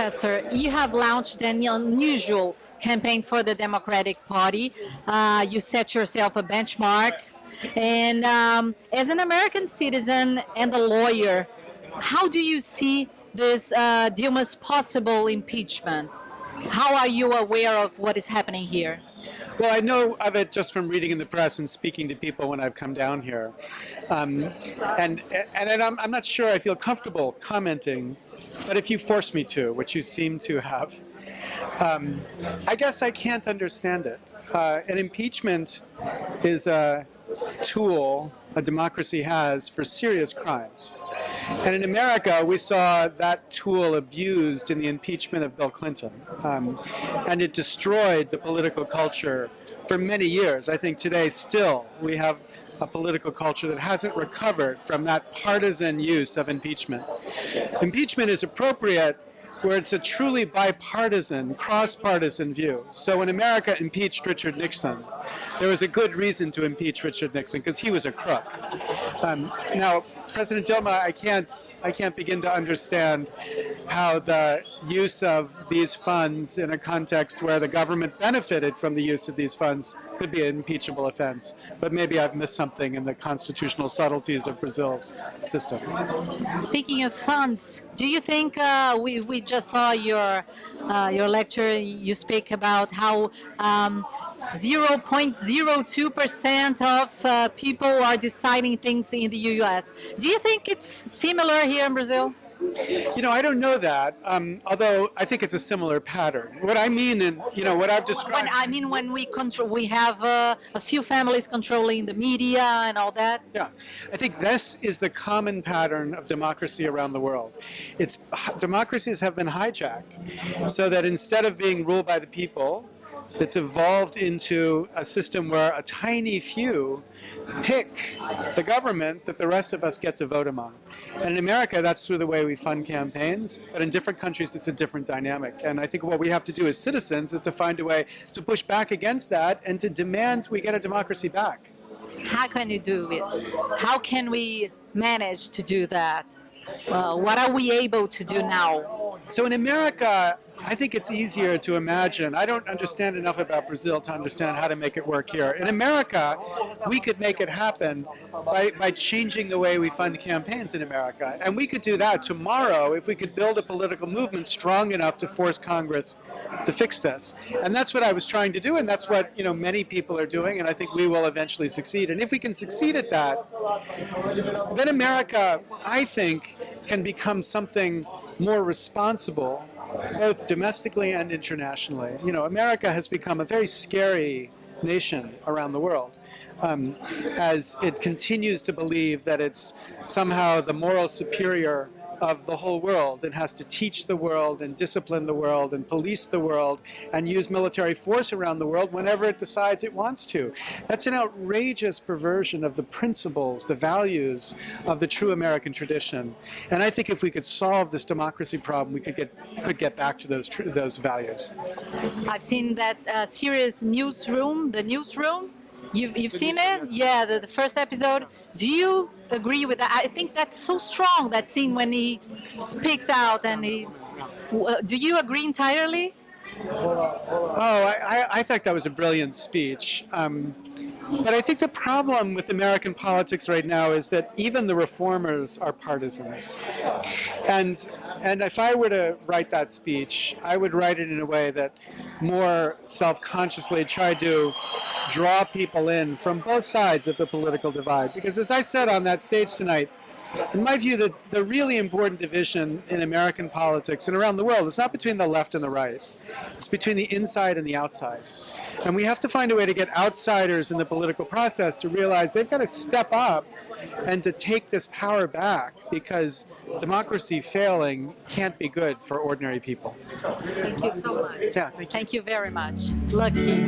Professor, you have launched an unusual campaign for the Democratic Party. Uh, you set yourself a benchmark. And um, as an American citizen and a lawyer, how do you see this uh, Dilma's possible impeachment? How are you aware of what is happening here? Well, I know of it just from reading in the press and speaking to people when I've come down here. Um, and and I'm, I'm not sure I feel comfortable commenting, but if you force me to, which you seem to have, um, I guess I can't understand it. Uh, an impeachment is a tool a democracy has for serious crimes. And in America, we saw that tool abused in the impeachment of Bill Clinton. Um, and it destroyed the political culture for many years. I think today still we have a political culture that hasn't recovered from that partisan use of impeachment. Impeachment is appropriate where it's a truly bipartisan, cross-partisan view. So when America impeached Richard Nixon, there was a good reason to impeach Richard Nixon because he was a crook. Um, now, President Dilma, I can't, I can't begin to understand how the use of these funds in a context where the government benefited from the use of these funds could be an impeachable offense. But maybe I've missed something in the constitutional subtleties of Brazil's system. Speaking of funds, do you think uh, we, we just saw your, uh, your lecture, you speak about how um, 0.02% of uh, people are deciding things in the U.S. Do you think it's similar here in Brazil? You know, I don't know that, um, although I think it's a similar pattern. What I mean, and you know, what I've described... When, I mean, when we control, we have uh, a few families controlling the media and all that. Yeah, I think this is the common pattern of democracy around the world. It's Democracies have been hijacked so that instead of being ruled by the people, that's evolved into a system where a tiny few pick the government that the rest of us get to vote among. And in America, that's through the way we fund campaigns, but in different countries, it's a different dynamic. And I think what we have to do as citizens is to find a way to push back against that and to demand we get a democracy back. How can you do it? How can we manage to do that? Well, what are we able to do now? So in America, I think it's easier to imagine. I don't understand enough about Brazil to understand how to make it work here. In America, we could make it happen by, by changing the way we fund campaigns in America. And we could do that tomorrow if we could build a political movement strong enough to force Congress to fix this. And that's what I was trying to do, and that's what you know many people are doing, and I think we will eventually succeed. And if we can succeed at that, then America, I think, can become something more responsible both domestically and internationally. You know, America has become a very scary nation around the world um, as it continues to believe that it's somehow the moral superior of the whole world and has to teach the world and discipline the world and police the world and use military force around the world whenever it decides it wants to. That's an outrageous perversion of the principles, the values of the true American tradition. And I think if we could solve this democracy problem, we could get could get back to those those values. I've seen that uh, series Newsroom, the Newsroom. You've, you've seen it? Yeah, the, the first episode. Do you agree with that. I think that's so strong, that scene when he speaks out and he... Uh, do you agree entirely? Oh, I, I, think that was a brilliant speech. Um, but I think the problem with American politics right now is that even the reformers are partisans. And, and if I were to write that speech, I would write it in a way that more self-consciously tried to draw people in from both sides of the political divide. Because as I said on that stage tonight, in my view, the, the really important division in American politics and around the world is not between the left and the right. It's between the inside and the outside. And we have to find a way to get outsiders in the political process to realize they've got to step up and to take this power back because democracy failing can't be good for ordinary people. Thank you so much. Yeah, thank you. Thank you very much. Lucky.